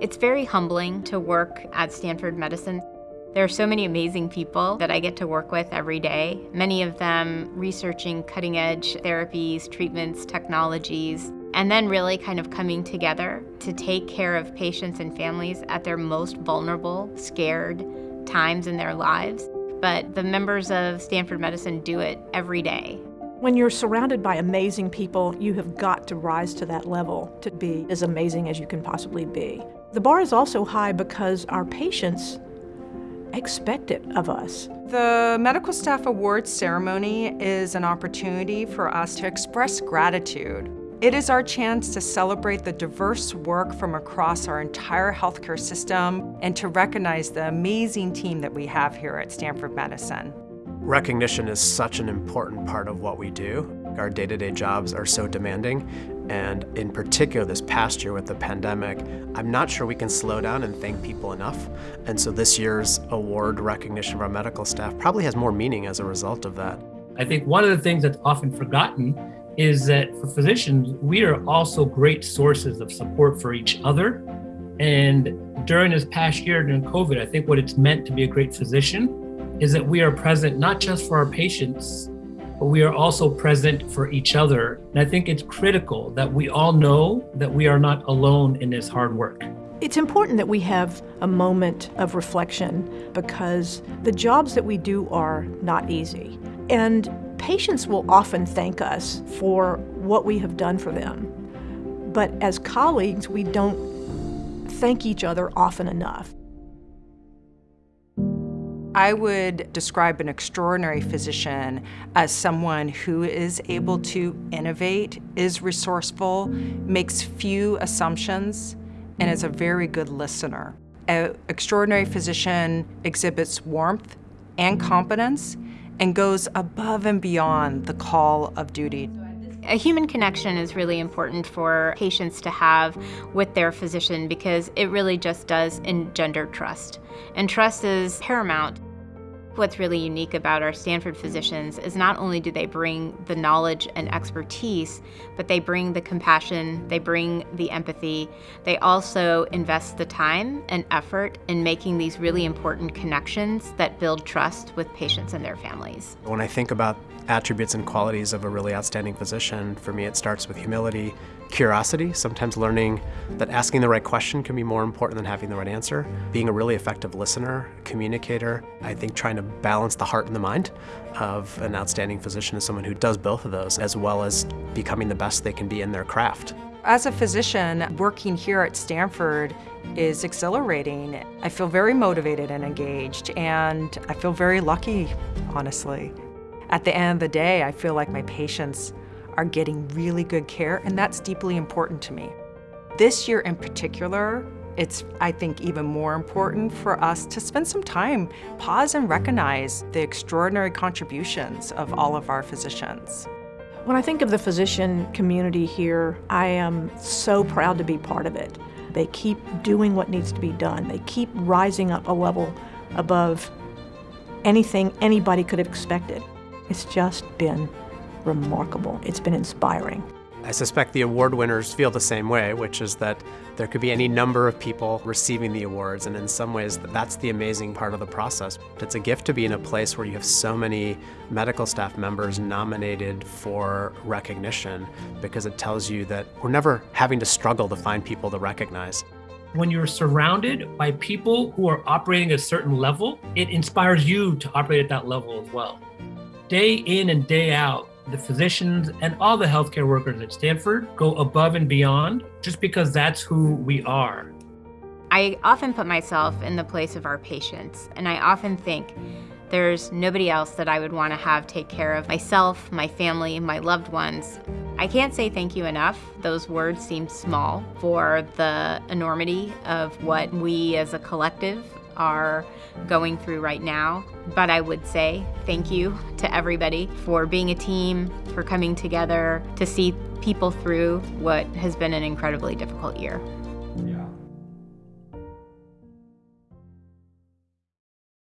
It's very humbling to work at Stanford Medicine. There are so many amazing people that I get to work with every day, many of them researching cutting edge therapies, treatments, technologies, and then really kind of coming together to take care of patients and families at their most vulnerable, scared times in their lives. But the members of Stanford Medicine do it every day. When you're surrounded by amazing people, you have got to rise to that level to be as amazing as you can possibly be. The bar is also high because our patients expect it of us. The Medical Staff Awards ceremony is an opportunity for us to express gratitude. It is our chance to celebrate the diverse work from across our entire healthcare system and to recognize the amazing team that we have here at Stanford Medicine. Recognition is such an important part of what we do. Our day-to-day -day jobs are so demanding, and in particular this past year with the pandemic, I'm not sure we can slow down and thank people enough. And so this year's award recognition of our medical staff probably has more meaning as a result of that. I think one of the things that's often forgotten is that for physicians, we are also great sources of support for each other. And during this past year, during COVID, I think what it's meant to be a great physician is that we are present not just for our patients, but we are also present for each other. And I think it's critical that we all know that we are not alone in this hard work. It's important that we have a moment of reflection because the jobs that we do are not easy. And patients will often thank us for what we have done for them. But as colleagues, we don't thank each other often enough. I would describe an extraordinary physician as someone who is able to innovate, is resourceful, makes few assumptions, and is a very good listener. An extraordinary physician exhibits warmth and competence and goes above and beyond the call of duty. A human connection is really important for patients to have with their physician because it really just does engender trust. And trust is paramount. What's really unique about our Stanford physicians is not only do they bring the knowledge and expertise, but they bring the compassion, they bring the empathy. They also invest the time and effort in making these really important connections that build trust with patients and their families. When I think about attributes and qualities of a really outstanding physician, for me it starts with humility, curiosity, sometimes learning that asking the right question can be more important than having the right answer, being a really effective listener, communicator, I think trying to balance the heart and the mind of an outstanding physician is someone who does both of those, as well as becoming the best they can be in their craft. As a physician, working here at Stanford is exhilarating. I feel very motivated and engaged, and I feel very lucky, honestly. At the end of the day, I feel like my patients are getting really good care, and that's deeply important to me. This year in particular, it's, I think, even more important for us to spend some time, pause and recognize the extraordinary contributions of all of our physicians. When I think of the physician community here, I am so proud to be part of it. They keep doing what needs to be done. They keep rising up a level above anything anybody could have expected. It's just been remarkable. It's been inspiring. I suspect the award winners feel the same way, which is that there could be any number of people receiving the awards, and in some ways, that's the amazing part of the process. It's a gift to be in a place where you have so many medical staff members nominated for recognition because it tells you that we're never having to struggle to find people to recognize. When you're surrounded by people who are operating at a certain level, it inspires you to operate at that level as well. Day in and day out, the physicians and all the healthcare workers at Stanford go above and beyond just because that's who we are. I often put myself in the place of our patients, and I often think there's nobody else that I would want to have take care of myself, my family, my loved ones. I can't say thank you enough. Those words seem small for the enormity of what we as a collective are going through right now. But I would say thank you to everybody for being a team, for coming together to see people through what has been an incredibly difficult year.